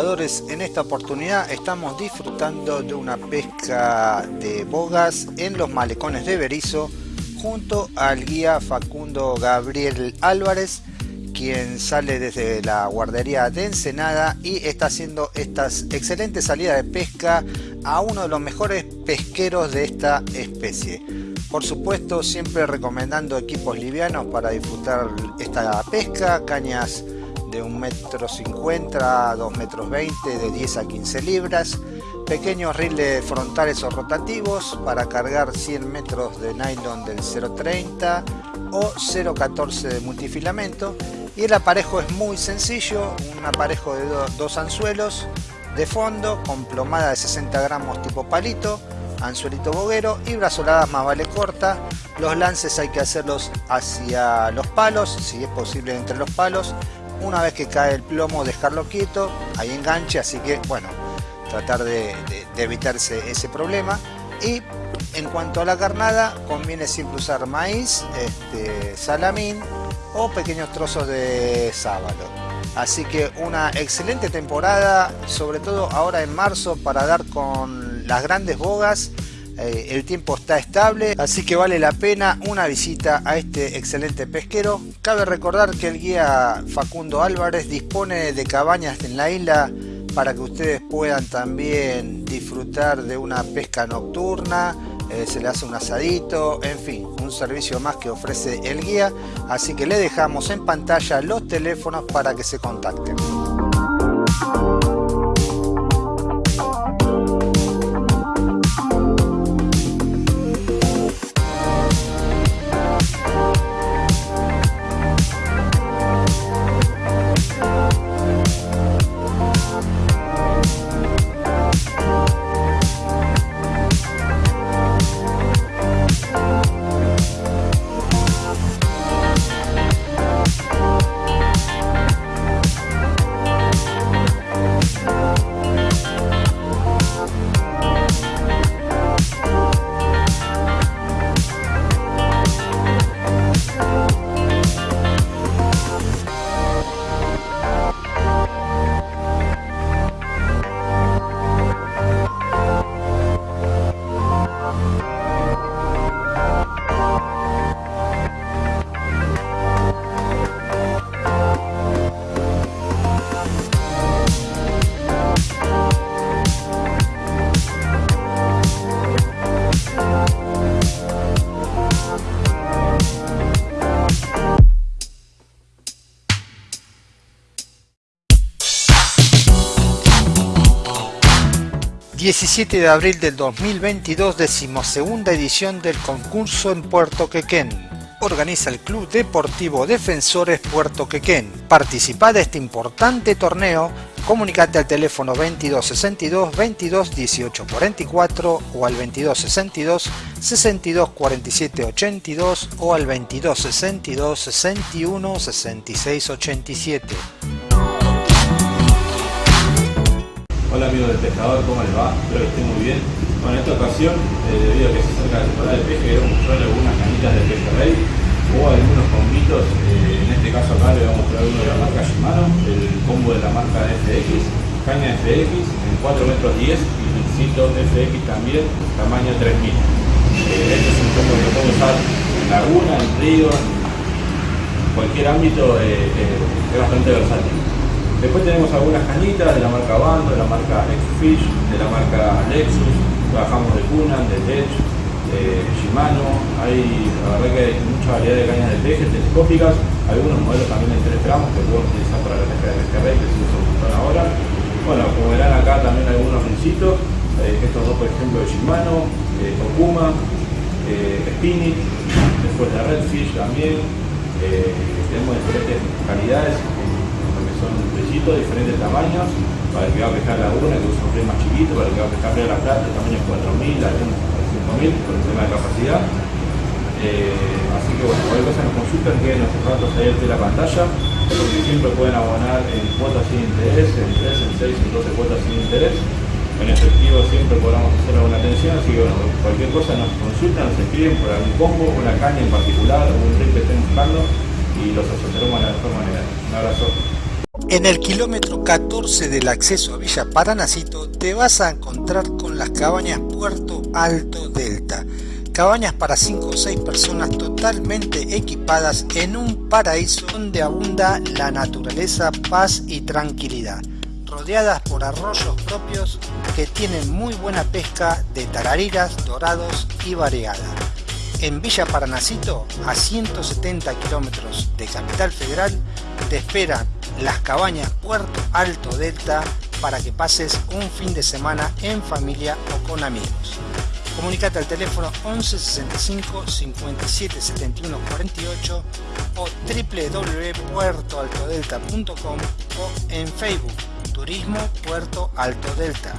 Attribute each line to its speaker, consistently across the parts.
Speaker 1: En esta oportunidad estamos disfrutando de una pesca de bogas en los malecones de Berizo junto al guía Facundo Gabriel Álvarez quien sale desde la guardería de Ensenada y está haciendo estas excelentes salidas de pesca a uno de los mejores pesqueros de esta especie. Por supuesto siempre recomendando equipos livianos para disfrutar esta pesca, cañas de 1,50 m a 2,20 metros de 10 a 15 libras, pequeños riles frontales o rotativos para cargar 100 metros de nylon del 0.30 o 0.14 de multifilamento y el aparejo es muy sencillo, un aparejo de dos anzuelos de fondo con plomada de 60 gramos tipo palito, anzuelito boguero y brazoladas más vale corta. Los lances hay que hacerlos hacia los palos, si es posible entre los palos, una vez que cae el plomo dejarlo quieto, hay enganche, así que bueno, tratar de, evitarse ese problema. Y en cuanto a la carnada, conviene siempre usar maíz, este, salamín o pequeños trozos de sábalo. Así que una excelente temporada, sobre todo ahora en marzo, para dar con las grandes bogas eh, el tiempo está estable, así que vale la pena una visita a este excelente pesquero. Cabe recordar que el guía Facundo Álvarez dispone de cabañas en la isla para que ustedes puedan también disfrutar de una pesca nocturna, eh, se le hace un asadito, en fin, un servicio más que ofrece el guía, así que le dejamos en pantalla los teléfonos para que se contacten. 17 de abril del 2022, decimosegunda edición del concurso en Puerto Quequén. Organiza el Club Deportivo Defensores Puerto Quequén. Participa de este importante torneo. Comunicate al teléfono 2262 22 18 44 o al 2262 62 47 82 o al 2262 61 66 87.
Speaker 2: Hola amigos del pescador, ¿cómo les va? Espero que estén muy bien. Bueno, en esta ocasión, eh, debido a que se acerca la temporada de pesca, queremos mostrarles algunas canitas de pesca rey o algunos combitos. Eh, en este caso acá le vamos a mostrar uno de la marca Shimano, el combo de la marca FX, caña FX en 4 metros 10 y pincito FX también, tamaño 3000. Eh, este es un combo que lo puedo usar en laguna, en río, en cualquier ámbito, es bastante versátil. Después tenemos algunas cañitas de la marca Bando, de la marca X-Fish, de la marca Lexus, trabajamos de Kunan, de Tech, de Shimano, hay, la verdad que hay mucha variedad de cañas de peje telescópicas, algunos modelos también de 3 gramos que podemos utilizar para la pesca de pescarrey que se usa un ahora. Bueno, como verán acá también algunos rincitos, eh, estos dos por ejemplo de Shimano, eh, Okuma, eh, Spinning, después de Redfish también, eh, tenemos diferentes calidades son pesitos de diferentes tamaños, para el que va a pescar laguna, que usa un más chiquito, para el que va a pescar la Plata, tamaño 4.000, algunos 5.000, por el tema de capacidad. Eh, así que bueno, cualquier cosa nos consultan, queden los ratos ahí de la pantalla, porque siempre pueden abonar en cuotas sin interés, en 3, en 6, en 12 cuotas sin interés. En efectivo siempre podamos hacer alguna atención, así que bueno, cualquier cosa nos consultan, nos escriben por algún combo, una caña en particular, un ring que estén buscando y los asesoramos de la mejor manera. Un abrazo.
Speaker 1: En el kilómetro 14 del acceso a Villa Paranacito te vas a encontrar con las cabañas Puerto Alto Delta. Cabañas para 5 o 6 personas totalmente equipadas en un paraíso donde abunda la naturaleza, paz y tranquilidad. Rodeadas por arroyos propios que tienen muy buena pesca de tarariras, dorados y variada. En Villa Paranacito, a 170 kilómetros de Capital Federal, te esperan las cabañas Puerto Alto Delta para que pases un fin de semana en familia o con amigos. Comunicate al teléfono 11 65 57 71 48 o www.puertoaltodelta.com o en Facebook Turismo Puerto Alto Delta.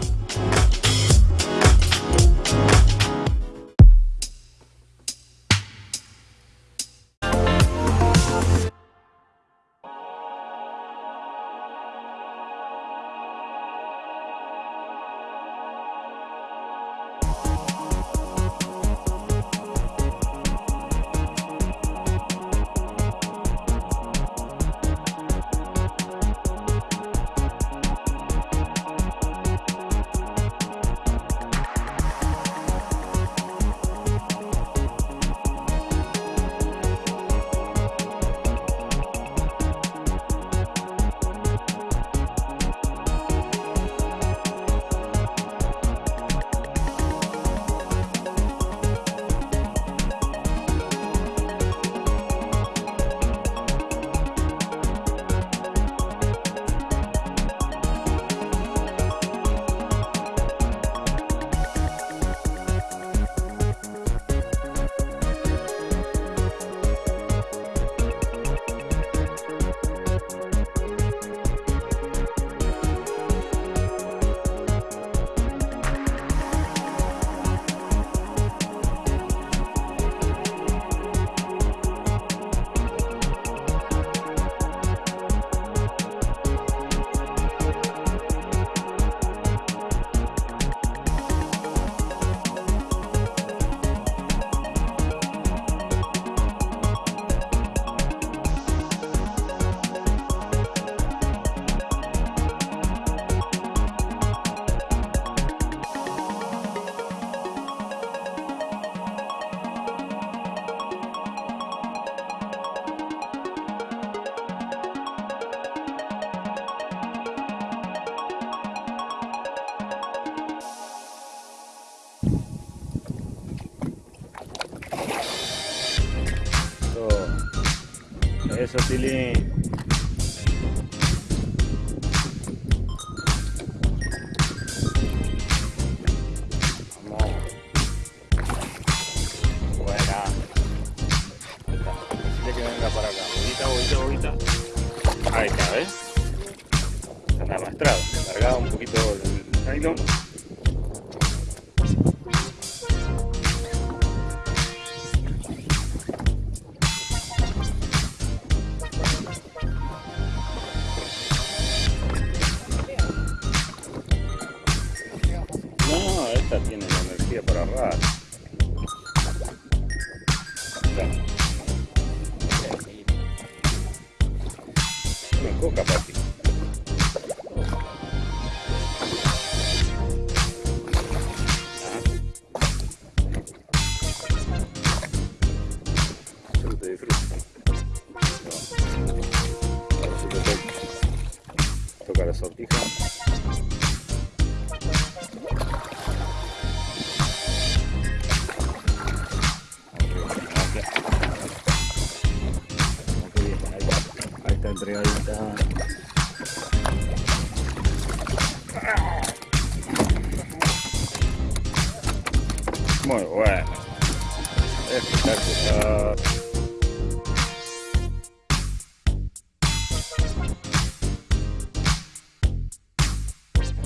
Speaker 3: Eso, Tilín.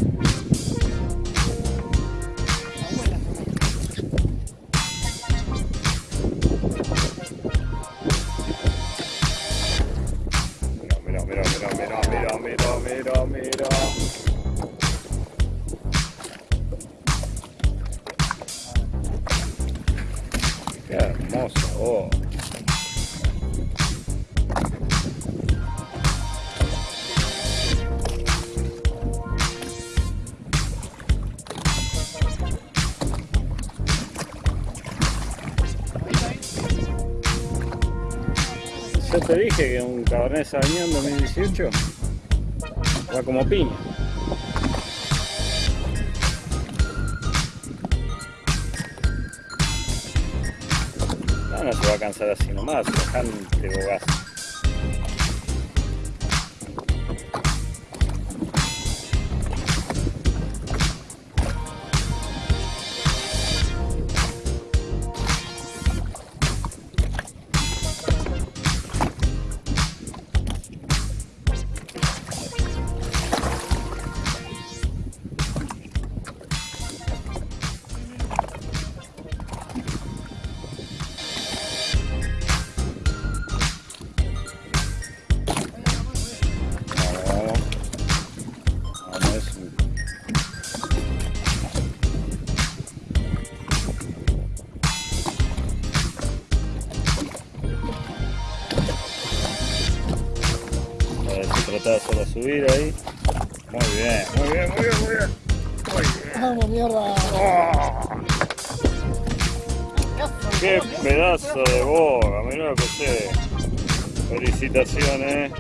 Speaker 3: Mira, que un Cabernet Sauvignon 2018 va como piña. No, no se va a cansar así nomás, bastante bogazo. Bien, muy bien, muy bien.
Speaker 4: Vamos, mierda.
Speaker 3: Qué pedazo de boga, lo que sé. Felicitaciones.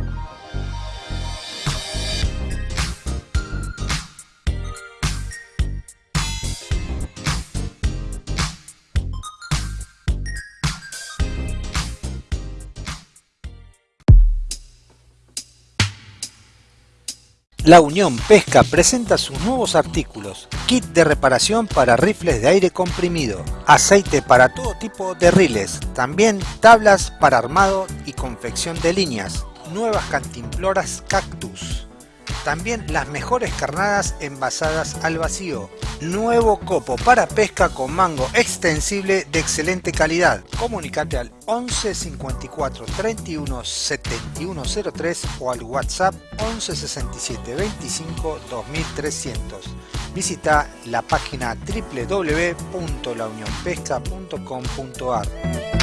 Speaker 1: La Unión Pesca presenta sus nuevos artículos, kit de reparación para rifles de aire comprimido, aceite para todo tipo de riles, también tablas para armado y confección de líneas, nuevas cantimploras cactus, también las mejores carnadas envasadas al vacío, nuevo copo para pesca con mango extensible de excelente calidad. Comunicate al 11 54 31 71 03 o al WhatsApp 11 67 25 2300. Visita la página www.launionpesca.com.ar.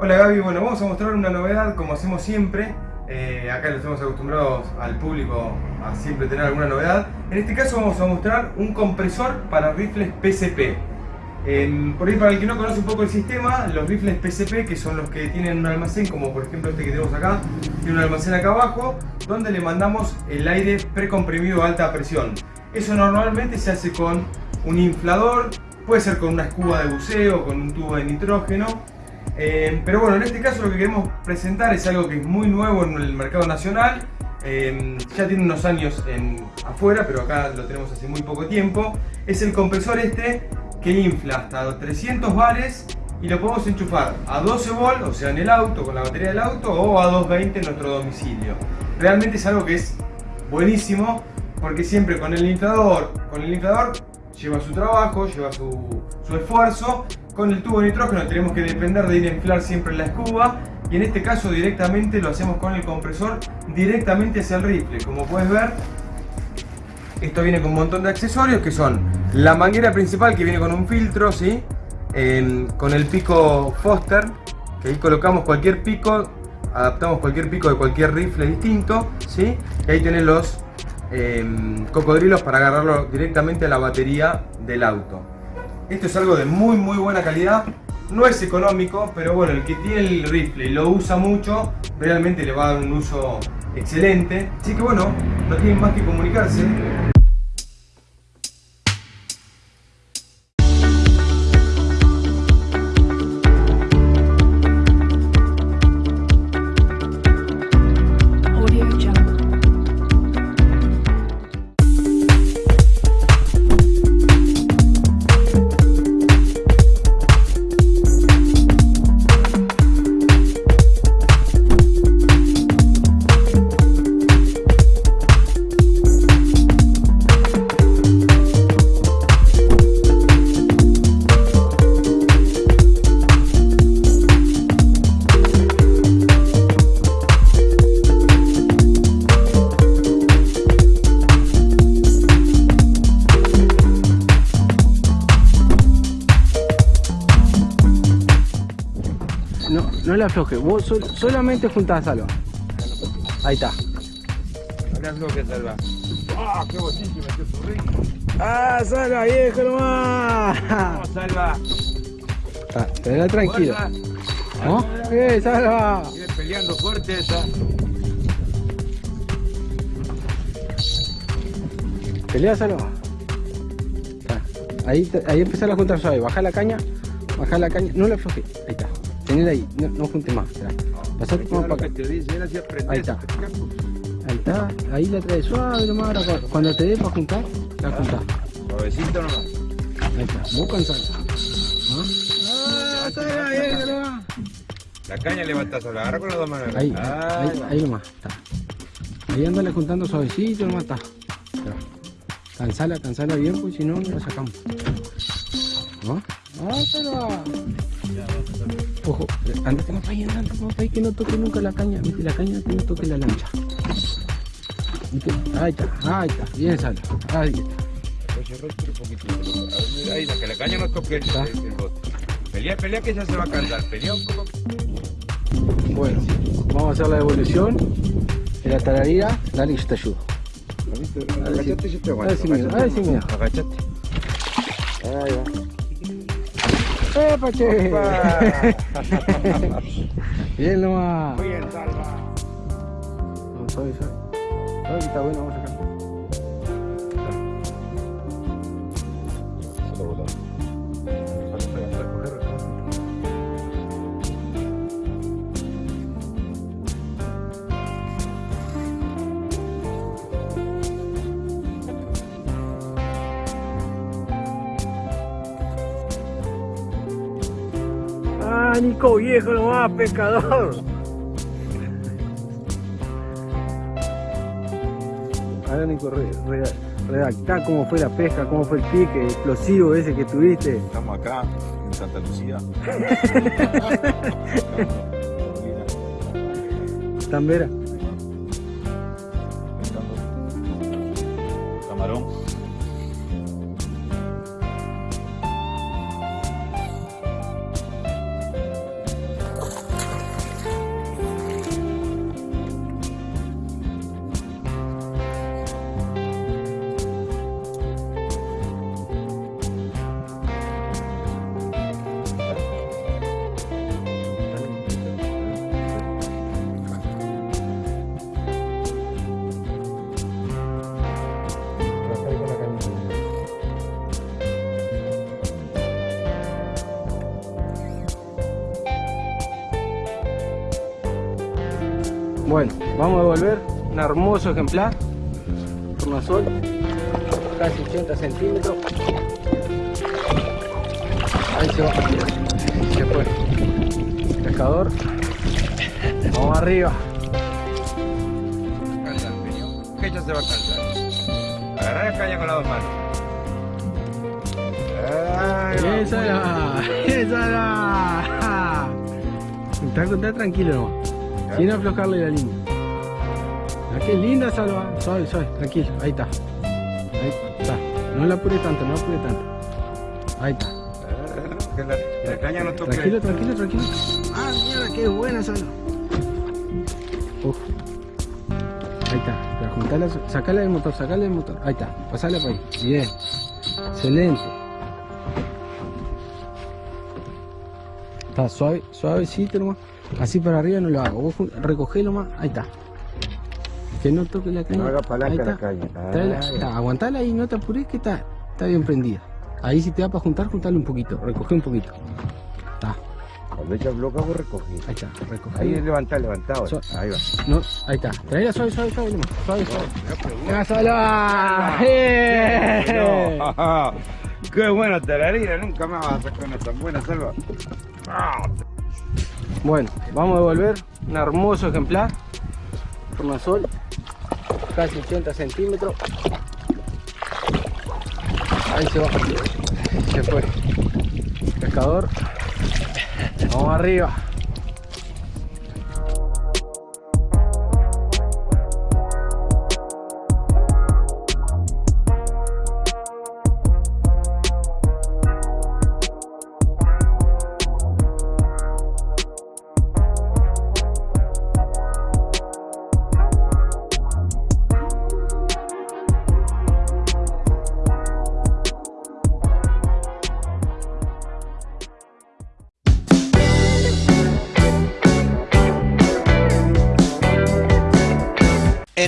Speaker 5: Hola Gaby, bueno, vamos a mostrar una novedad como hacemos siempre. Eh, acá los estamos acostumbrados al público a siempre tener alguna novedad. En este caso vamos a mostrar un compresor para rifles PCP. por ahí para el que no conoce un poco el sistema, los rifles PCP, que son los que tienen un almacén, como por ejemplo este que tenemos acá, tiene un almacén acá abajo, donde le mandamos el aire precomprimido a alta presión. Eso normalmente se hace con un inflador, puede ser con una escuba de buceo, con un tubo de nitrógeno, eh, pero bueno, en este caso lo que queremos presentar es algo que es muy nuevo en el mercado nacional. Eh, ya tiene unos años en, afuera, pero acá lo tenemos hace muy poco tiempo. Es el compresor este que infla hasta 300 bares y lo podemos enchufar a 12 volt, o sea en el auto, con la batería del auto, o a 220 en nuestro domicilio. Realmente es algo que es buenísimo porque siempre con el inflador, con el inflador lleva su trabajo, lleva su, su esfuerzo con el tubo de nitrógeno tenemos que depender de ir a inflar siempre la escuba y en este caso directamente lo hacemos con el compresor directamente hacia el rifle. Como puedes ver, esto viene con un montón de accesorios que son la manguera principal que viene con un filtro, ¿sí? con el pico Foster, que ahí colocamos cualquier pico, adaptamos cualquier pico de cualquier rifle distinto, ¿sí? y ahí tenés los em, cocodrilos para agarrarlo directamente a la batería del auto. Esto es algo de muy muy buena calidad. No es económico, pero bueno, el que tiene el rifle y lo usa mucho, realmente le va a dar un uso excelente. Así que bueno, no tienen más que comunicarse.
Speaker 4: Le afloje, vos solamente juntás salva. Ahí está.
Speaker 5: No le salva. ¡Ah, qué botín que metió su
Speaker 4: ¡Ah, salva, viejo nomás!
Speaker 6: Vamos, salva.
Speaker 4: Ah, tenela tranquilo. ¿No? ¡Eh, salva!
Speaker 6: Viene peleando fuerte esa.
Speaker 4: Pelea, salva. Ah, ahí, ahí empezar a juntar suave. Baja la caña. Baja la caña. No la afloje. Está. Tenela ahí. No, no junte más. Esperá. Pasate más para acá. Ahí está. Ahí está. Ahí la traes suave nomás. Ahora, cuando te dé para juntar, la juntás.
Speaker 6: Suavecito nomás.
Speaker 4: Ahí está. Buscan salva. ¿No? ¡Ah, nomás!
Speaker 6: La caña levantás, la agarra con las dos manos.
Speaker 4: Ahí,
Speaker 6: Ah,
Speaker 4: ahí, ahí nomás, está. Ahí andale juntando suavecito nomás, está. Cansala, cansala bien, pues si no, no la sacamos. ¿No? ¡Ah, pero! Ojo, andate más para ahí, andate más para ahí, que no toque nunca la caña. Viste, la caña que no toque la lancha. Ahí está, ahí está, bien sala. Ahí está.
Speaker 6: Pues Ahí, la que la caña no toque el,
Speaker 4: Está.
Speaker 6: el- bote. Pelea, pelea que ya se va a cansar. Pelea un poco.
Speaker 4: Bueno, vamos a hacer la devolución de la tararira. Dale, yo te ayudo.
Speaker 6: Agachate, yo te aguanto. Agachate. Ahí va.
Speaker 4: ¡Eh, Pache! Bien nomás.
Speaker 6: Muy bien, salva.
Speaker 4: No, suave. Suave, que está bueno, vamos a sacar. Ah, Nico viejo nomás, pescador. Ahora Nico, re- re- redactá cómo fue la pesca, cómo fue el pique explosivo ese que tuviste.
Speaker 7: Estamos acá en Santa Lucía.
Speaker 4: Tambera. Hermoso ejemplar. Tornasol, casi 80 centímetros. Ahí se va. Se fue. Pescador. Vamos arriba.
Speaker 6: Que ya se va a cansar. Agarrar la caña con las dos manos.
Speaker 4: ¡Esa era! ¡Esa era! Está, está tranquilo nomás. Sin aflojarle la línea. Qué linda salva. Suave, suave, tranquilo. Ahí está. Ahí está. No la apure tanto, no la apure tanto. Ahí está.
Speaker 6: Que la, la caña no toque.
Speaker 4: Tranquilo, tranquilo, tranquilo. Ah, mierda, qué buena salva. Uf. Ahí está. Sacala del motor, sacala del motor. Ahí está. Pasala para ahí. Bien. Excelente. Está suave, suavecito nomás. Así para arriba no lo hago. Vos recogelo más. Ahí está. Que no toque la caña.
Speaker 6: No haga palanca la
Speaker 4: está.
Speaker 6: caña.
Speaker 4: Traela-
Speaker 6: Ah,
Speaker 4: está, aguantala ahí, no te apures que está, está bien prendida. Ahí si te da para juntar, juntale un poquito, recoge un poquito. Está,
Speaker 6: Cuando ella bloca, vos recogís.
Speaker 4: ahí está, recoge.
Speaker 6: Ahí ahora.
Speaker 4: So-
Speaker 6: Ahí va.
Speaker 4: No, ahí está. Traela suave, suave, suave, nomás. Suave, suave. ¡Ya salva! ¡Eh!
Speaker 6: Qué buena tararina, nunca más vas a sacar una tan buena salva.
Speaker 4: Bueno, vamos a devolver un hermoso ejemplar. Tornasol, casi 80 centímetros. Ahí se va. Se fue. Pescador. Vamos arriba.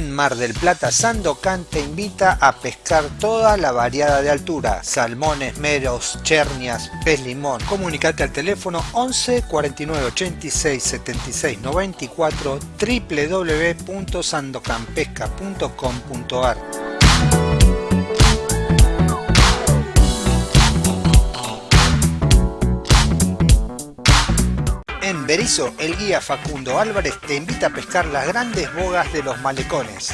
Speaker 1: En Mar del Plata, Sandocan te invita a pescar toda la variada de altura, salmones, meros, chernias, pez limón. Comunicate al teléfono 11 49 86 76 94 www.sandocanpesca.com.ar Berizo, el guía Facundo Álvarez te invita a pescar las grandes bogas de los malecones.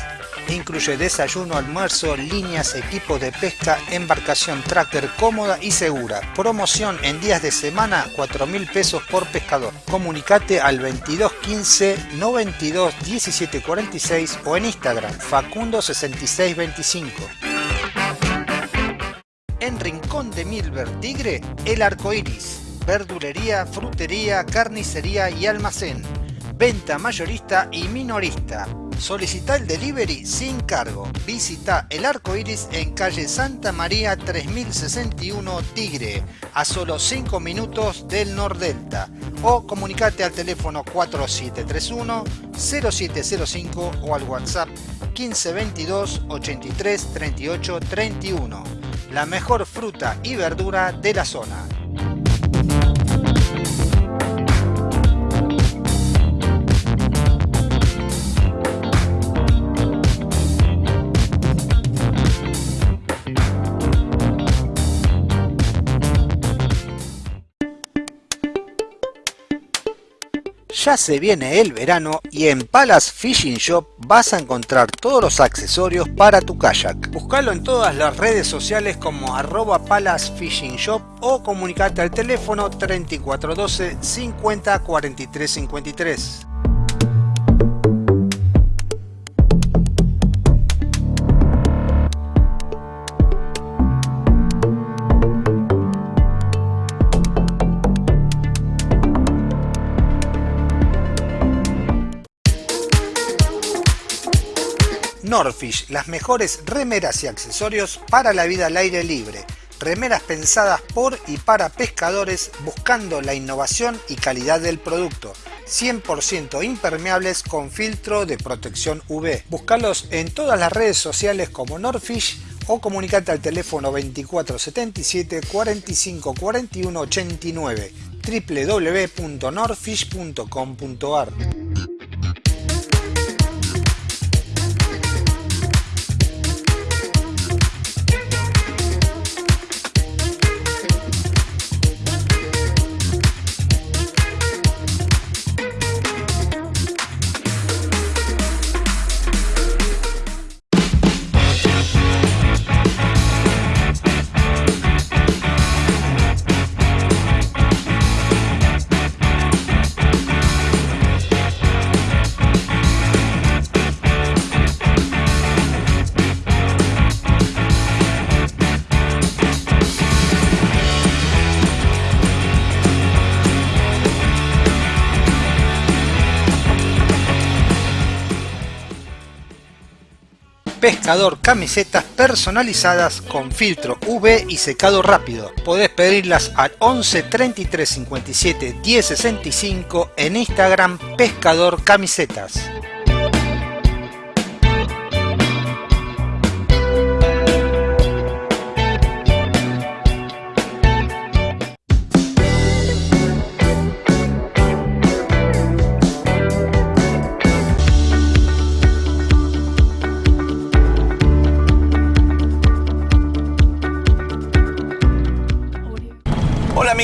Speaker 1: Incluye desayuno, almuerzo, líneas, equipos de pesca, embarcación tracker cómoda y segura. Promoción en días de semana, 4 mil pesos por pescador. Comunicate al 2215 92 17 46 o en Instagram Facundo 6625. En Rincón de Milver Tigre, el arco iris verdulería, frutería, carnicería y almacén. Venta mayorista y minorista. Solicita el delivery sin cargo. Visita el arco iris en calle Santa María 3061 Tigre, a solo 5 minutos del Nordelta. O comunicate al teléfono 4731 0705 o al WhatsApp 1522 83 38 31. La mejor fruta y verdura de la zona. Ya se viene el verano y en Palace Fishing Shop vas a encontrar todos los accesorios para tu kayak. Búscalo en todas las redes sociales como arroba Palace Fishing Shop o comunicate al teléfono 3412 50 43 53. Norfish, las mejores remeras y accesorios para la vida al aire libre. Remeras pensadas por y para pescadores buscando la innovación y calidad del producto. 100% impermeables con filtro de protección UV. Búscalos en todas las redes sociales como Norfish o comunicate al teléfono 2477 45 41 89 www.norfish.com.ar Pescador camisetas personalizadas con filtro UV y secado rápido. Podés pedirlas al 11 33 57 10 65 en Instagram Pescador Camisetas.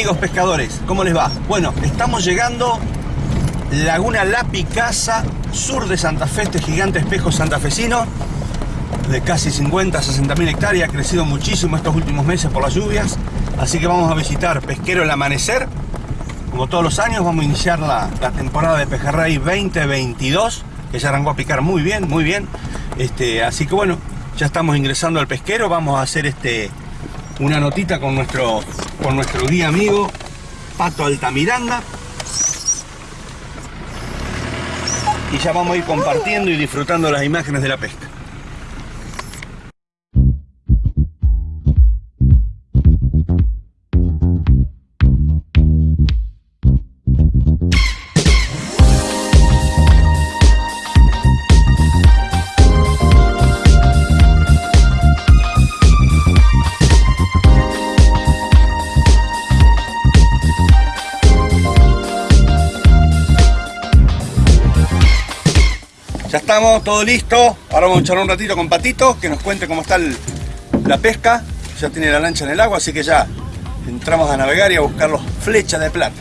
Speaker 8: Amigos pescadores, ¿cómo les va? Bueno, estamos llegando Laguna La Picasa, sur de Santa Fe, este gigante espejo santafesino de casi 50 60 mil hectáreas, ha crecido muchísimo estos últimos meses por las lluvias, así que vamos a visitar Pesquero el Amanecer, como todos los años vamos a iniciar la, temporada de Pejerrey 2022, que ya arrancó a picar muy bien, muy bien, este, así que bueno, ya estamos ingresando al pesquero, vamos a hacer este una notita con nuestro, con nuestro guía amigo Pato Altamiranda. Y ya vamos a ir compartiendo y disfrutando las imágenes de la pesca. Estamos, todo listo. Ahora vamos a echar un ratito con Patito, que nos cuente cómo está el- la pesca. Ya tiene la lancha en el agua, así que ya entramos a navegar y a buscar los flechas de plata.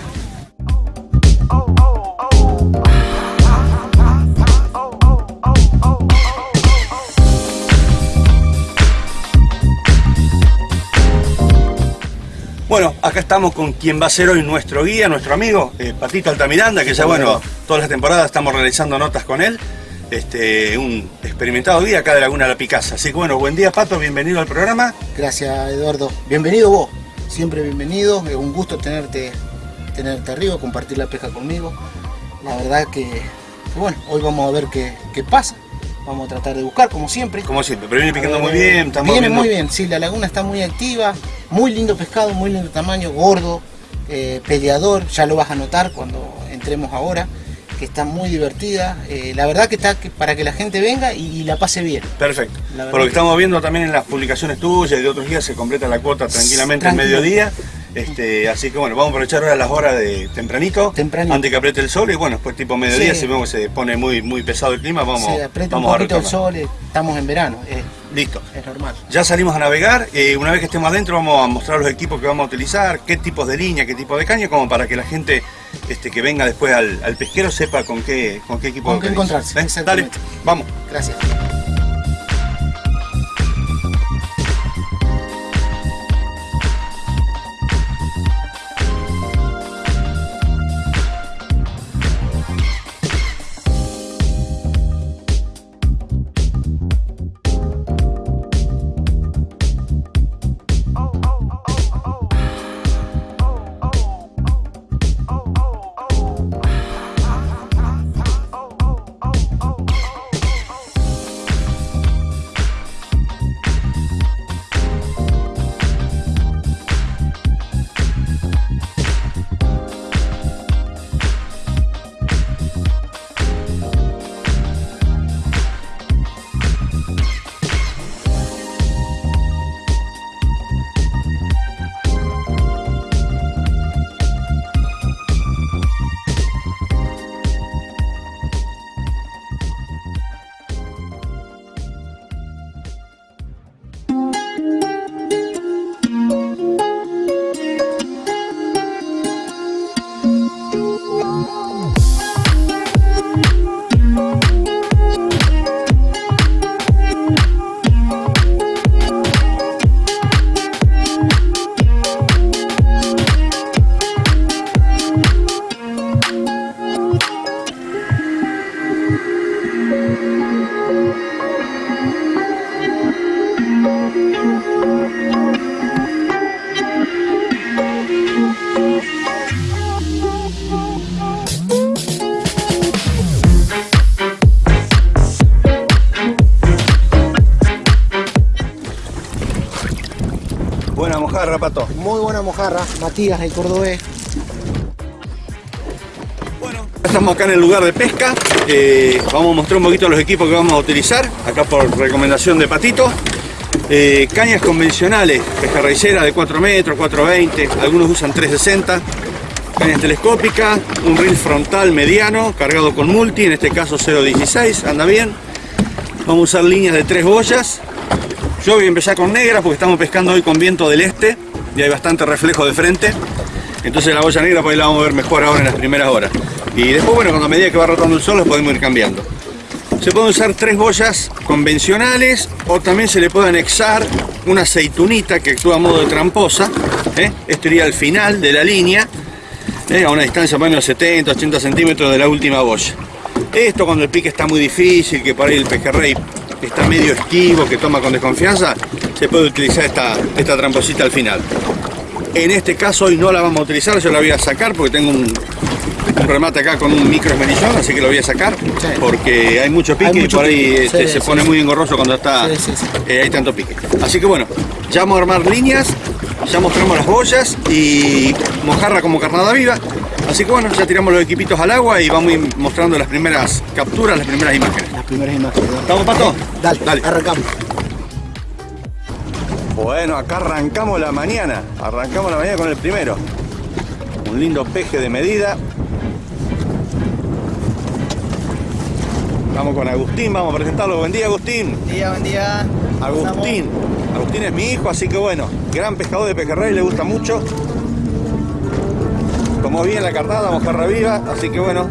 Speaker 8: Bueno, acá estamos con quien va a ser hoy nuestro guía, nuestro amigo, eh, Patito Altamiranda, que ya bueno, todas las temporadas estamos realizando notas con él. Este, un experimentado guía acá de Laguna La Picasa. Así que bueno, buen día Pato, bienvenido al programa.
Speaker 9: Gracias Eduardo. Bienvenido vos. Siempre bienvenido. Es un gusto tenerte, tenerte arriba, compartir la pesca conmigo. La verdad que, que bueno, hoy vamos a ver qué, qué pasa. Vamos a tratar de buscar como siempre.
Speaker 8: Como siempre, pero viene picando muy bien. Estamos
Speaker 9: Viene
Speaker 8: viendo-
Speaker 9: muy bien, sí, la laguna está muy activa, muy lindo pescado, muy lindo tamaño, gordo, eh, peleador, ya lo vas a notar cuando entremos ahora, que está muy divertida. Eh, la verdad que está que- para que la gente venga y, y la pase bien.
Speaker 8: Perfecto. Por lo que estamos viendo también en las publicaciones tuyas y de otros días se completa la cuota tranquilamente al mediodía. Este, así que bueno, vamos a aprovechar ahora las horas de tempranito,
Speaker 9: Tempranito.
Speaker 8: antes que apriete el sol y bueno, después tipo mediodía,
Speaker 9: Sí.
Speaker 8: si vemos que se pone muy, muy pesado el clima, vamos,
Speaker 9: Se aprieta un
Speaker 8: vamos a
Speaker 9: poquito el
Speaker 8: retomar.
Speaker 9: sol, estamos en verano, eh,
Speaker 8: Listo.
Speaker 9: es normal.
Speaker 8: Ya salimos a navegar, eh, una vez que estemos adentro vamos a mostrar los equipos que vamos a utilizar, qué tipos de línea, qué tipo de caña, como para que la gente este, que venga después al, al pesquero sepa con qué, con qué equipo
Speaker 9: Con qué encontrarse,
Speaker 8: ¿Ven? Dale, vamos.
Speaker 9: Gracias.
Speaker 8: Mojarra, pato.
Speaker 9: Muy buena mojarra, Matías, el cordobés.
Speaker 8: Bueno, estamos acá en el lugar de pesca. Eh, vamos a mostrar un poquito los equipos que vamos a utilizar, acá por recomendación de Patito. Eh, cañas convencionales, pescarraicera de 4 metros, 420, algunos usan 360. Cañas telescópicas, un reel frontal mediano, cargado con multi, en este caso 0.16, anda bien. Vamos a usar líneas de 3 boyas. Yo voy a empezar con negra porque estamos pescando hoy con viento del este y hay bastante reflejo de frente. Entonces la boya negra pues ahí la vamos a ver mejor ahora en las primeras horas. Y después, bueno, cuando a medida que va rotando el sol los podemos ir cambiando. Se pueden usar tres boyas convencionales o también se le puede anexar una aceitunita que actúa a modo de tramposa. ¿eh? Esto iría al final de la línea, ¿eh? a una distancia más o menos 70, 80 centímetros de la última boya. Esto cuando el pique está muy difícil, que por ahí el pejerrey está medio esquivo, que toma con desconfianza, se puede utilizar esta, esta tramposita al final. En este caso hoy no la vamos a utilizar, yo la voy a sacar porque tengo un, un remate acá con un micro esmerillón, así que lo voy a sacar
Speaker 9: Sí.
Speaker 8: porque hay mucho pique
Speaker 9: Hay mucho
Speaker 8: y por ahí este,
Speaker 9: sí,
Speaker 8: se
Speaker 9: sí,
Speaker 8: pone muy engorroso cuando está eh, hay tanto pique. Así que bueno, ya vamos a armar líneas, ya mostramos las boyas y mojarra como carnada viva. Así que bueno, ya tiramos los equipitos al agua y vamos a ir mostrando las primeras capturas, las primeras imágenes.
Speaker 9: Las primeras imágenes.
Speaker 8: ¿Estamos, Pato?
Speaker 9: Dale,
Speaker 8: Dale.
Speaker 9: arrancamos.
Speaker 8: Bueno, acá arrancamos la mañana. Arrancamos la mañana con el primero. Un lindo peje de medida.
Speaker 10: Estamos con Agustín, vamos a presentarlo. Buen día, Agustín.
Speaker 8: Buen día, buen día.
Speaker 10: Agustín. Agustín es mi hijo, así que bueno, gran pescador de pejerrey, le gusta mucho. Tomó bien la carnada, mojarra viva, así que bueno,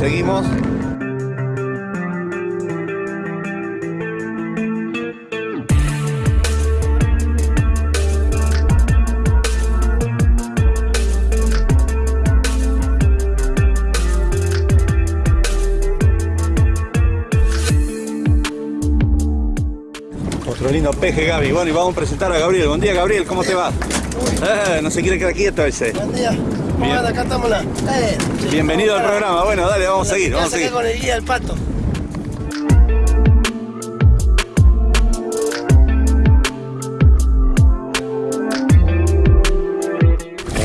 Speaker 10: seguimos. Otro lindo peje, Gaby. Bueno, y vamos a presentar a Gabriel. Buen día, Gabriel, ¿cómo te va? Eh, no se quiere quedar quieto ese.
Speaker 9: Buen día. ¿Cómo
Speaker 10: Bien.
Speaker 9: anda? Acá estamos la. Eh,
Speaker 10: Bienvenido al programa. Bueno, dale, vamos a seguir, vamos a seguir.
Speaker 9: con el guía del pato.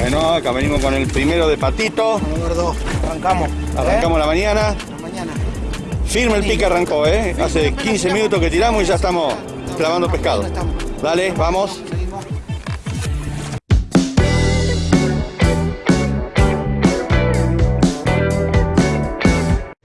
Speaker 10: Bueno, acá venimos con el primero de patito.
Speaker 8: Número 2. Arrancamos.
Speaker 10: Arrancamos la mañana.
Speaker 8: ¿Eh? Mañana.
Speaker 10: Firme el pique arrancó, ¿eh? Hace 15 minutos que tiramos y ya estamos clavando pescado. Dale, vamos.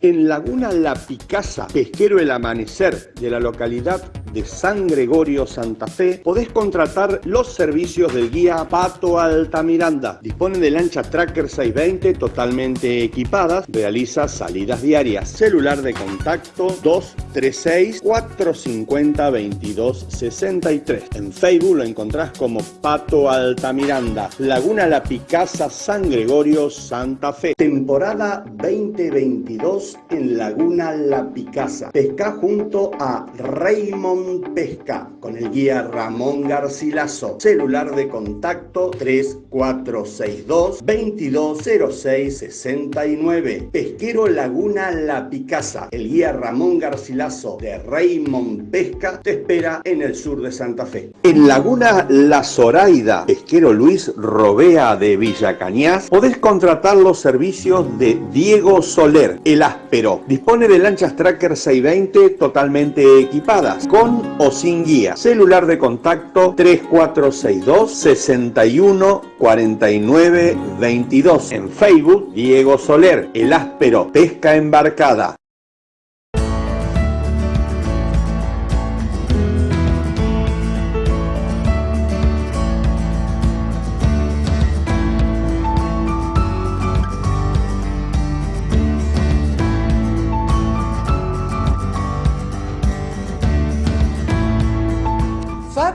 Speaker 10: En Laguna La Picasa, pesquero El Amanecer de la localidad de San Gregorio, Santa Fe, podés contratar los servicios del guía Pato Altamiranda. Dispone de lancha Tracker 620 totalmente equipadas, realiza salidas diarias. Celular de contacto 236-450-2263. En Facebook lo encontrás como Pato Altamiranda. Laguna La Picasa, San Gregorio, Santa Fe. Temporada 2022 en Laguna La Picasa. Pesca junto a Raymond Pesca con el guía Ramón Garcilaso. Celular de contacto 3462 220669. Pesquero Laguna La Picasa. El guía Ramón Garcilaso de Raymond Pesca te espera en el sur de Santa Fe. En Laguna La Zoraida, pesquero Luis Robea de Villa Cañas, podés contratar los servicios de Diego Soler, el áspero. Dispone de lanchas Tracker 620 totalmente equipadas, con o sin guía. Celular de contacto 3462 61 49 22. En Facebook, Diego Soler, el áspero, pesca embarcada.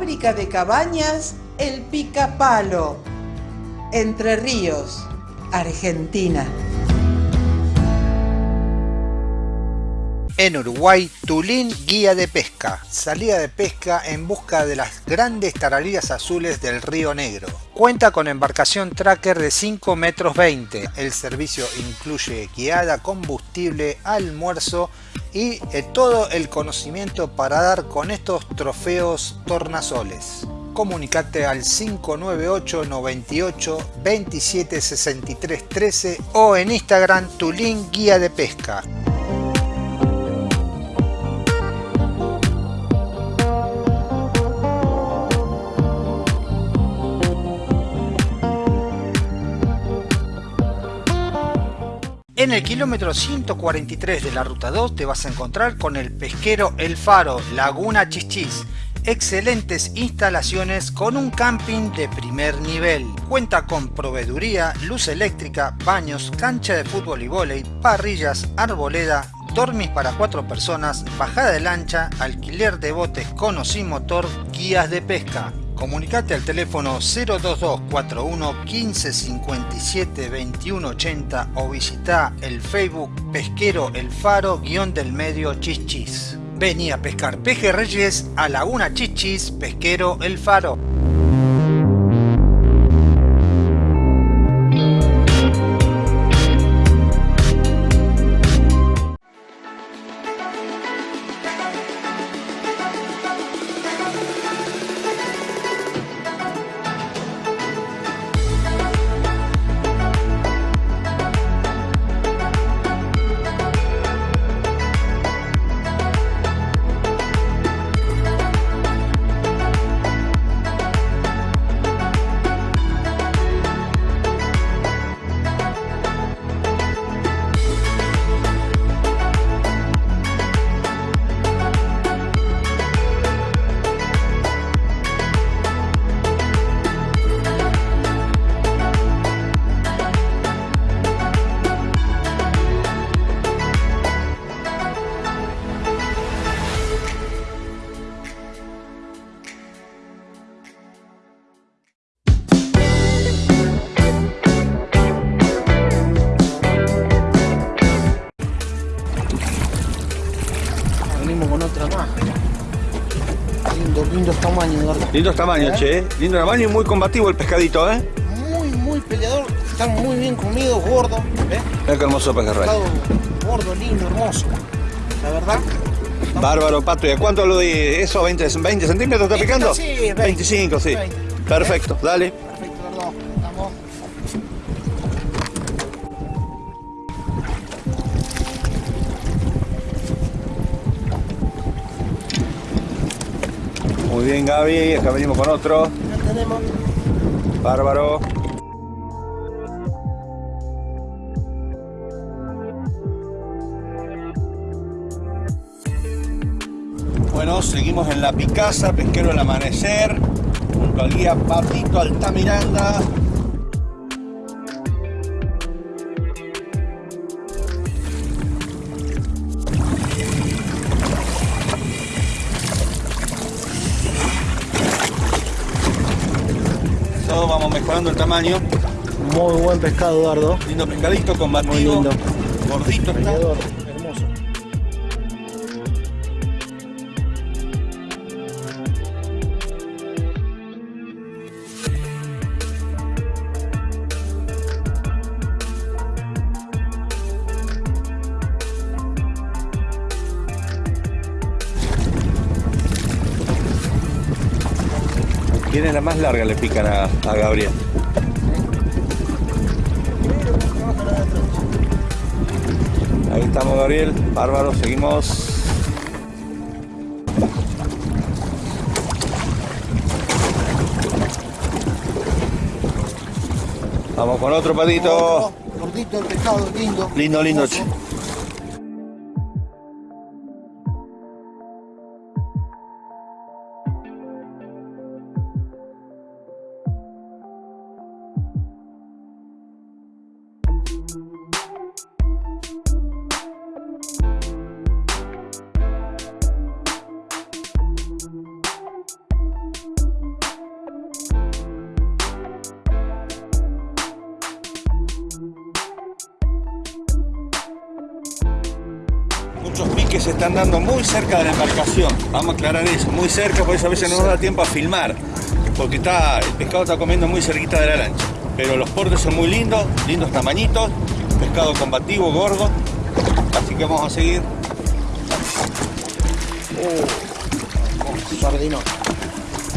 Speaker 11: Fábrica de cabañas El Picapalo. Entre Ríos, Argentina.
Speaker 1: En Uruguay, Tulín Guía de Pesca. Salida de pesca en busca de las grandes tarariras azules del Río Negro. Cuenta con embarcación tracker de 5 metros 20. El servicio incluye guiada, combustible, almuerzo y eh, todo el conocimiento para dar con estos trofeos tornasoles. Comunicate al 598 98 27 63 13 o en Instagram Tulín Guía de Pesca. En el kilómetro 143 de la ruta 2 te vas a encontrar con el pesquero El Faro, Laguna Chichis. Excelentes instalaciones con un camping de primer nivel. Cuenta con proveeduría, luz eléctrica, baños, cancha de fútbol y vóley, parrillas, arboleda, dormis para cuatro personas, bajada de lancha, alquiler de botes con o sin motor, guías de pesca. Comunicate al teléfono 02241 15 57 21 80 o visita el Facebook Pesquero El Faro guion del medio Chichis. Vení a pescar pejerreyes a Laguna Chichis Pesquero El Faro.
Speaker 9: Eduardo.
Speaker 8: Lindos tamaños,
Speaker 9: ¿Eh?
Speaker 8: che. Lindo tamaño y muy combativo el pescadito, ¿eh?
Speaker 9: Muy, muy peleador. Están muy bien comidos, gordos. ¿ves?
Speaker 8: Mira qué hermoso pejerrey.
Speaker 9: Gordo, lindo, hermoso. La verdad.
Speaker 8: Bárbaro, Pato. ¿Y a cuánto lo di? ¿Eso? ¿20, 20 centímetros está picando?
Speaker 9: Sí, 20.
Speaker 8: 25, sí.
Speaker 9: 20.
Speaker 8: Perfecto, dale. Bien, Gaby. Acá venimos con otro.
Speaker 9: Ya tenemos.
Speaker 8: Bárbaro. Bueno, seguimos en la Picasa, pesquero del amanecer, junto al guía Patito Altamiranda. El tamaño.
Speaker 9: Muy buen pescado, Eduardo.
Speaker 8: Lindo pescadito, combativo.
Speaker 9: Muy lindo.
Speaker 8: Gordito está.
Speaker 9: Peleador. Hermoso.
Speaker 8: ¿Quién es la más larga? Le pican a, a Gabriel. Ahí estamos, Gabriel. Bárbaro, seguimos. Vamos con otro patito.
Speaker 9: Otro, Gordito el pescado, lindo.
Speaker 8: Lindo, lindo. Piques se están dando muy cerca de la embarcación. Vamos a aclarar eso, muy cerca, por eso a veces no nos da tiempo a filmar. Porque está, el pescado está comiendo muy cerquita de la lancha. Pero los portes son muy lindos, lindos tamañitos, pescado combativo, gordo. Así que vamos a seguir.
Speaker 9: Sardinón.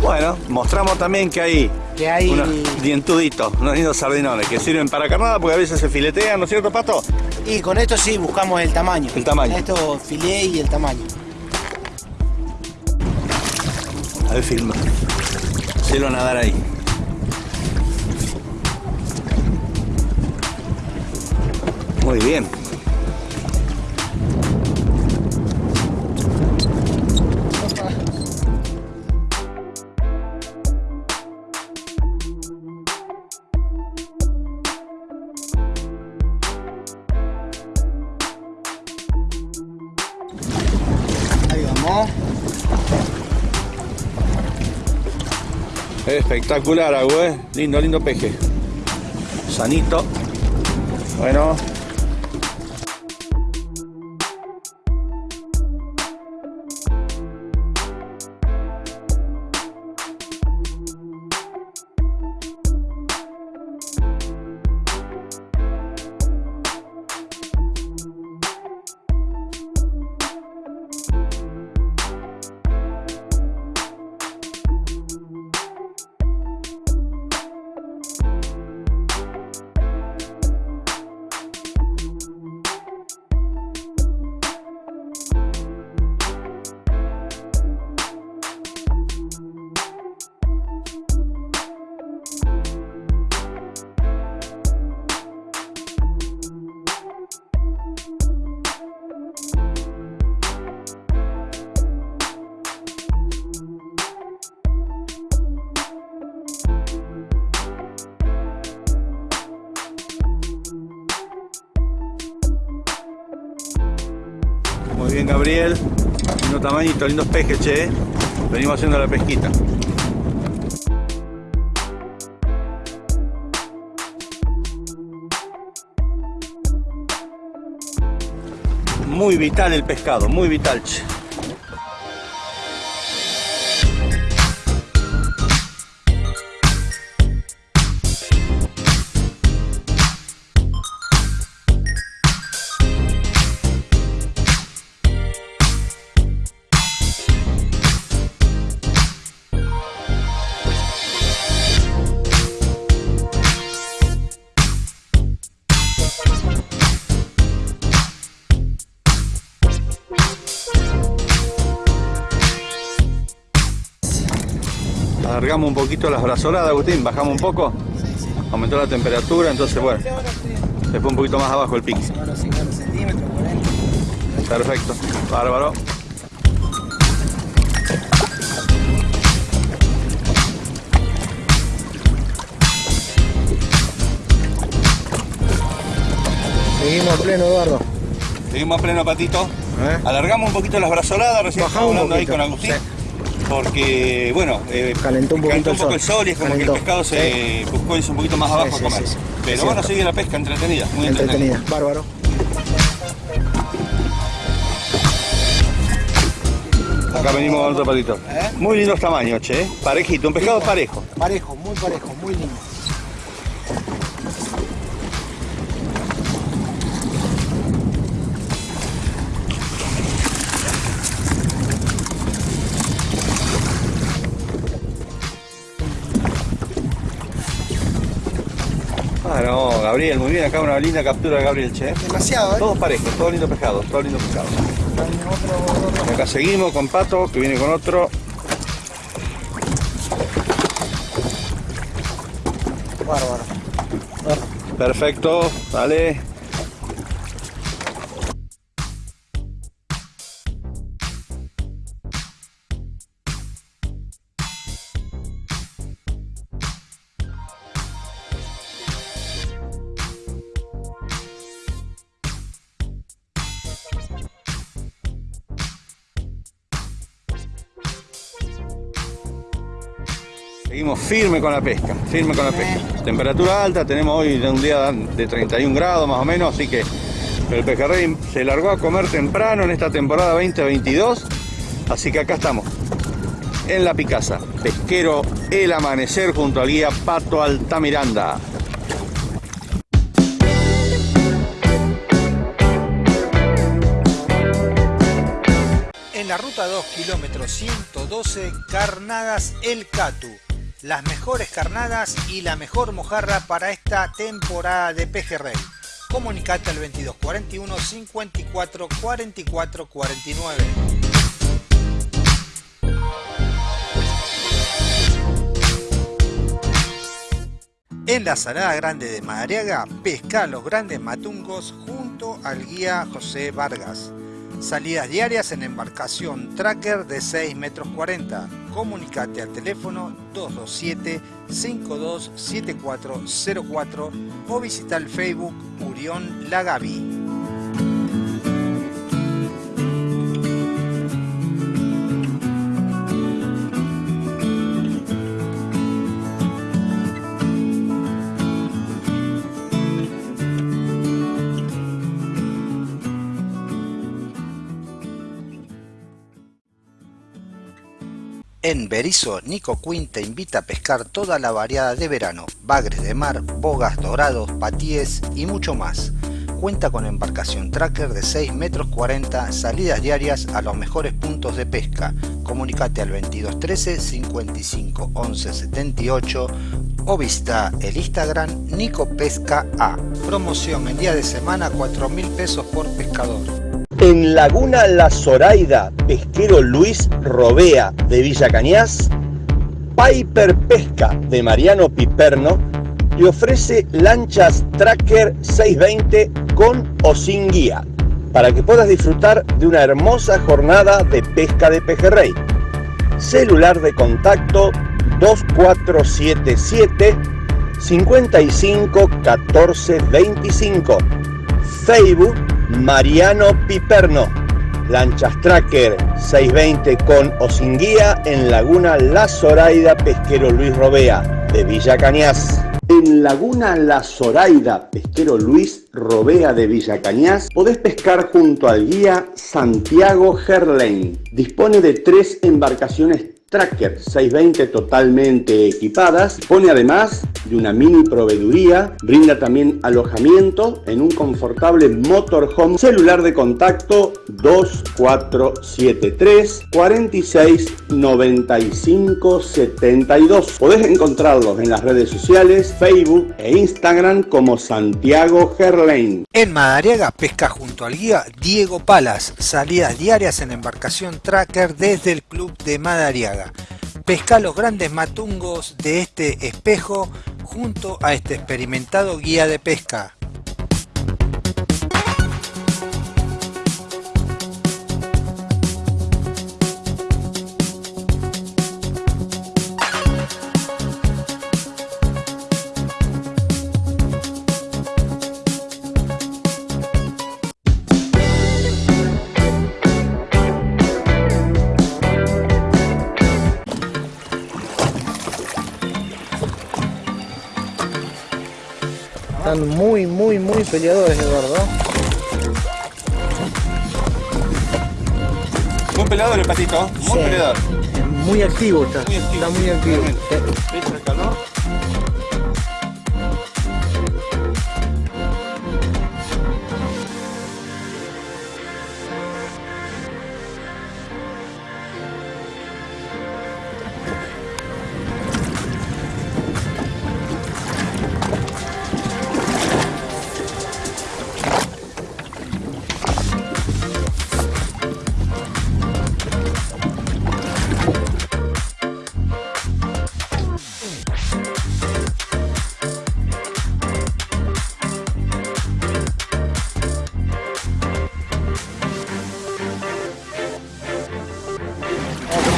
Speaker 8: Bueno, mostramos también que hay
Speaker 9: Que hay.
Speaker 8: unos dientuditos, unos lindos sardinones que sirven para carnada porque a veces se filetean, ¿no es cierto, Pato?
Speaker 9: Y con esto sí buscamos el tamaño.
Speaker 8: El tamaño.
Speaker 9: Con esto filé y el tamaño.
Speaker 8: A ver, filma. Cielo a nadar ahí. Muy bien. Espectacular, agua. Lindo, lindo peje. Sanito. Bueno. Lindos pejes, che. ¿eh? Venimos haciendo la pesquita. Muy vital el pescado, muy vital.
Speaker 10: Alargamos un poquito las brazoradas, Agustín, bajamos un poco. Aumentó la temperatura, entonces bueno, se fue un poquito más abajo el pique. Perfecto, bárbaro.
Speaker 9: Seguimos a pleno, Eduardo.
Speaker 10: Seguimos a pleno patito. Alargamos un poquito las brazoladas, recién
Speaker 9: Bajamos
Speaker 10: estamos
Speaker 9: un
Speaker 10: hablando ahí
Speaker 9: poquito,
Speaker 10: con Agustín. Porque, bueno, eh,
Speaker 9: Calentó un
Speaker 10: calentó un poco
Speaker 9: el
Speaker 10: el
Speaker 9: sol.
Speaker 10: y es como
Speaker 9: Calentó.
Speaker 10: que el pescado se buscó irse un poquito más abajo
Speaker 9: Sí,
Speaker 10: a
Speaker 9: sí,
Speaker 10: comer.
Speaker 9: sí, sí.
Speaker 10: Pero bueno, sigue la pesca entretenida, muy entretenida.
Speaker 9: Entretenida, bárbaro.
Speaker 10: Acá venimos con otro patito. Muy lindos tamaños, che. ¿eh? Parejito, un pescado parejo.
Speaker 9: Parejo, muy parejo, muy lindo.
Speaker 10: Gabriel, muy bien. Acá una linda captura de Gabriel, che.
Speaker 9: Demasiado, ¿eh?
Speaker 10: Todos parejos, todos lindos pescados, todos lindos pescados. Y acá seguimos con Pato, que viene con otro.
Speaker 9: Bárbaro.
Speaker 10: Perfecto, dale. Firme con la pesca, firme con la pesca. Temperatura alta, tenemos hoy un día de 31 grados más o menos, así que el pejerrey se largó a comer temprano en esta temporada 2022, así que acá estamos, en la Picasa, pesquero El Amanecer junto al guía Pato Altamiranda.
Speaker 1: En la ruta 2, kilómetro 112, Carnadas El Catu. Las mejores carnadas y la mejor mojarra para esta temporada de pejerrey. Comunicate al 2241 54 44 49. En la Salada Grande de Madariaga, pesca los grandes matungos junto al guía José Vargas. Salidas diarias en embarcación tracker de 6 metros 40. Comunicate al teléfono 227-527404 o visita el Facebook Urión Lagavi. En Berizo, Nico Quinn te invita a pescar toda la variada de verano, bagres de mar, bogas dorados, patíes y mucho más. Cuenta con embarcación tracker de 6 metros 40, salidas diarias a los mejores puntos de pesca. Comunicate al 2213 55 11 78 o visita el Instagram Nico Pesca A. Promoción en día de semana 4 mil pesos por pescador.
Speaker 10: En Laguna La Zoraida, pesquero Luis Robea de Villa Cañas, Piper Pesca de Mariano Piperno le ofrece lanchas Tracker 620 con o sin guía para que puedas disfrutar de una hermosa jornada de pesca de pejerrey. Celular de contacto 2477 55 14 25. Facebook Mariano Piperno. Lanchas Tracker 620 con o sin guía en Laguna La Zoraida Pesquero Luis Robea de Villa Cañas. En Laguna La Zoraida Pesquero Luis Robea de Villa Cañas podés pescar junto al guía Santiago Gerlain. Dispone de tres embarcaciones Tracker 620 totalmente equipadas. Dispone además de una mini proveeduría. Brinda también alojamiento en un confortable motorhome. Celular de contacto 2473 46 95 72. Podés encontrarlos en las redes sociales, Facebook e Instagram como Santiago Gerlain.
Speaker 1: En Madariaga pesca junto al guía Diego Palas, salidas diarias en embarcación tracker desde el club de Madariaga. Pesca los grandes matungos de este espejo junto a este experimentado guía de pesca.
Speaker 9: Están muy, muy, muy peleadores, Eduardo.
Speaker 8: Muy peleador el patito, muy
Speaker 9: Sí.
Speaker 8: peleador.
Speaker 9: Muy activo está.
Speaker 8: Muy activo,
Speaker 9: Está muy activo.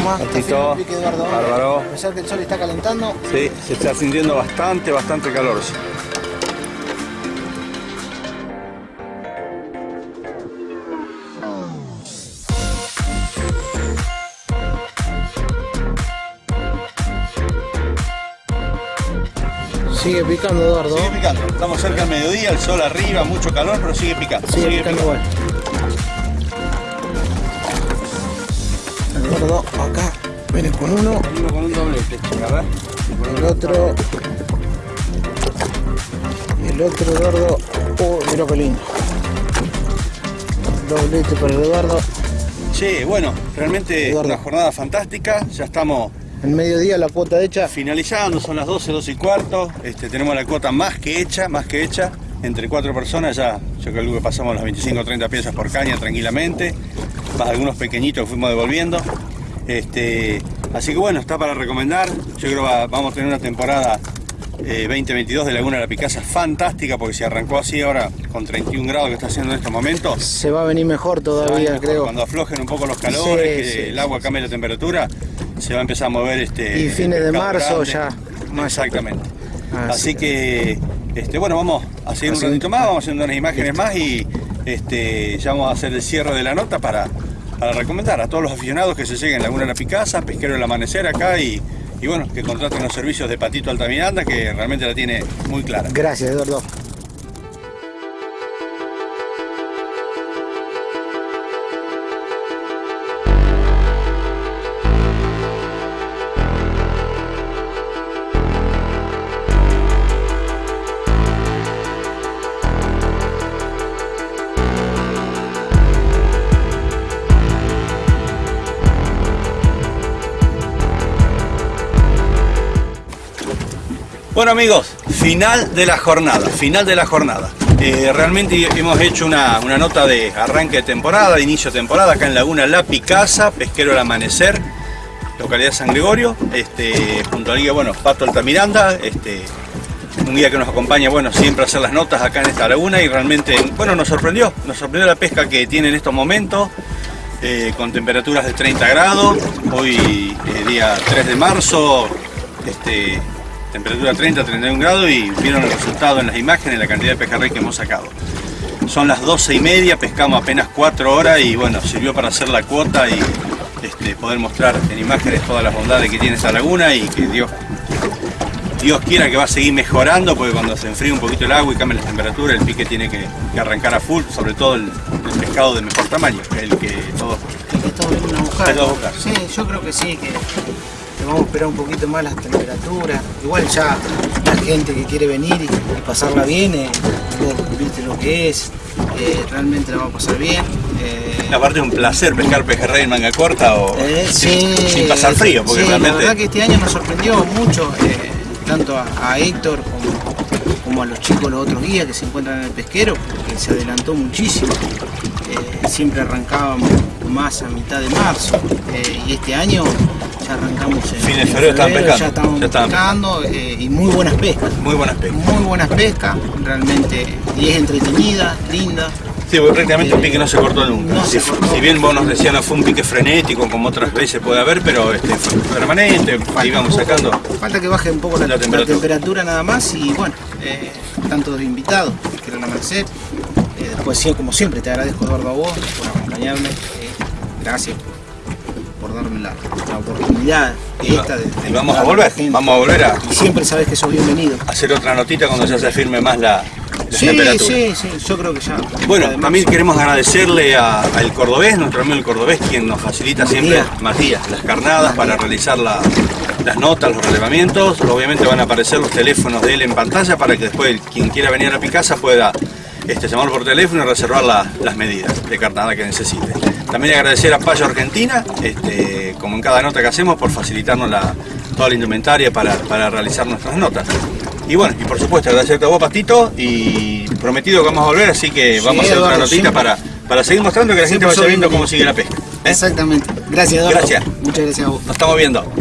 Speaker 9: Más. Eduardo.
Speaker 8: Bárbaro.
Speaker 9: A pesar que el sol está calentando,
Speaker 8: Sí, se está sintiendo bastante, bastante calor.
Speaker 9: sigue picando, Eduardo.
Speaker 8: Sigue picando. Estamos cerca del mediodía, el sol arriba, mucho calor, pero sigue picando.
Speaker 9: Sigue picando igual. Eduardo, acá viene con uno,
Speaker 8: Venimos con un doblete, chica, a ver.
Speaker 9: el otro. El otro Eduardo. Oh, mira qué lindo. Doblete para el Eduardo.
Speaker 8: Che, bueno, realmente
Speaker 9: Eduardo.
Speaker 8: una jornada fantástica. Ya estamos
Speaker 9: El mediodía la cuota hecha.
Speaker 8: finalizando, son las 12, 12 y cuarto. Este, tenemos la cuota más que hecha, más que hecha. Entre cuatro personas ya, yo calculo que pasamos las 25 o 30 piezas por caña tranquilamente. Más algunos pequeñitos que fuimos devolviendo. Este, así que bueno, está para recomendar. Yo creo que va- vamos a tener una temporada eh, 2022 de Laguna de la Picasa fantástica porque se arrancó así ahora con 31 grados que está haciendo en estos momentos.
Speaker 9: Se va a venir mejor todavía,
Speaker 8: Mejor,
Speaker 9: creo.
Speaker 8: Cuando aflojen un poco los calores,
Speaker 9: Sí,
Speaker 8: que
Speaker 9: sí,
Speaker 8: el agua cambie la temperatura, se va a empezar a mover este.
Speaker 9: Y fines de marzo
Speaker 8: grande.
Speaker 9: ya, más-
Speaker 8: Exactamente.
Speaker 9: Así
Speaker 8: que, este, bueno, vamos a seguir un ratito más, vamos haciendo unas imágenes más y este, ya vamos a hacer el cierre de la nota para, para recomendar a todos los aficionados que se lleguen a Laguna la Picasa, Pesquero del Amanecer acá y, y bueno, que contraten los servicios de Patito Altamiranda que realmente la tiene muy clara.
Speaker 9: Gracias, Eduardo.
Speaker 8: Bueno amigos, final de la jornada, final de la jornada. Eh, realmente hemos hecho una, una nota de arranque de temporada, inicio de temporada, acá en Laguna La Picasa, Pesquero El Amanecer, localidad San Gregorio, este, junto al guía, bueno, Pato Altamiranda, este, un guía que nos acompaña, bueno, siempre a hacer las notas acá en esta laguna y realmente, bueno, nos sorprendió, nos sorprendió la pesca que tiene en estos momentos, eh, con temperaturas de 30 grados, hoy eh, día 3 de marzo, este, temperatura 30, 31 grados y vieron el resultado en las imágenes, la cantidad de pejerrey que hemos sacado. Son las 12 y media, pescamos apenas 4 horas y bueno, sirvió para hacer la cuota y este, poder mostrar en imágenes todas las bondades que tiene esa laguna y que Dios, Dios quiera que va a seguir mejorando porque cuando se enfríe un poquito el agua y cambie la temperatura, el pique tiene que, que arrancar a full, sobre todo el, el pescado de mejor tamaño, el que todos
Speaker 9: que buscar.
Speaker 8: Estamos a buscar.
Speaker 9: Sí, yo creo que sí, que, vamos a esperar un poquito más las temperaturas. Igual ya la gente que quiere venir y, y pasarla bien, eh, vos viste lo que es, eh, realmente la va a pasar bien. eh,
Speaker 8: Aparte es un placer pescar pejerrey en manga corta o
Speaker 9: eh,
Speaker 8: sin,
Speaker 9: sí,
Speaker 8: sin pasar frío, porque
Speaker 9: sí,
Speaker 8: realmente
Speaker 9: La verdad que este año nos sorprendió mucho, eh, tanto a, a Héctor como, como a los chicos, los otros guías que se encuentran en el pesquero, que se adelantó muchísimo. Eh, siempre arrancábamos más a mitad de marzo eh, y este año ya arrancamos en,
Speaker 8: Fin de febrero estaban pescando,
Speaker 9: ya estamos
Speaker 8: ya
Speaker 9: pescando eh, y muy buenas pescas.
Speaker 8: Muy buenas pescas.
Speaker 9: Muy buenas pescas, realmente, y es entretenida, linda.
Speaker 8: Sí, porque prácticamente el pique no se cortó nunca.
Speaker 9: No
Speaker 8: si,
Speaker 9: se cortó.
Speaker 8: si bien vos nos decías no fue un pique frenético como otras veces puede haber, pero este, fue permanente,
Speaker 9: Falta
Speaker 8: íbamos
Speaker 9: poco-
Speaker 8: sacando.
Speaker 9: Falta que baje un poco la,
Speaker 8: La
Speaker 9: la
Speaker 8: temperatura.
Speaker 9: nada más y bueno, eh, tanto de invitados que quieran amanecer. Eh, después, como siempre, te agradezco Eduardo a vos por acompañarme. eh, gracias darme la, la oportunidad
Speaker 8: Y, va-
Speaker 9: esta de, de
Speaker 8: y vamos a volver, vamos a volver a
Speaker 9: Y siempre sabes que sos bienvenido.
Speaker 8: hacer otra notita cuando ya se firme más la, la
Speaker 9: Sí,
Speaker 8: temperatura.
Speaker 9: sí, sí, yo creo que ya.
Speaker 8: Bueno,
Speaker 9: además,
Speaker 8: también queremos agradecerle a- al cordobés, nuestro amigo el cordobés, quien nos facilita siempre,
Speaker 9: Matías.
Speaker 8: Matías, las carnadas para realizar la- las notas, los relevamientos. Obviamente van a aparecer los teléfonos de él en pantalla para que después quien quiera venir a Picasa pueda este, llamarlo por teléfono y reservar la- las medidas de carnada que necesite. También agradecer a Payo Argentina, este, como en cada nota que hacemos, por facilitarnos la- toda la indumentaria para, para realizar nuestras notas. Y bueno, y por supuesto agradecerte a vos, Pastito, y prometido que vamos a volver, así que
Speaker 9: Sí,
Speaker 8: vamos a hacer otra notita
Speaker 9: siempre.
Speaker 8: para, para seguir mostrando que la gente vaya viendo cómo sigue la pesca. ¿eh?
Speaker 9: Exactamente. Gracias, Eduardo.
Speaker 8: Gracias.
Speaker 9: Muchas gracias a vos.
Speaker 8: Nos estamos viendo.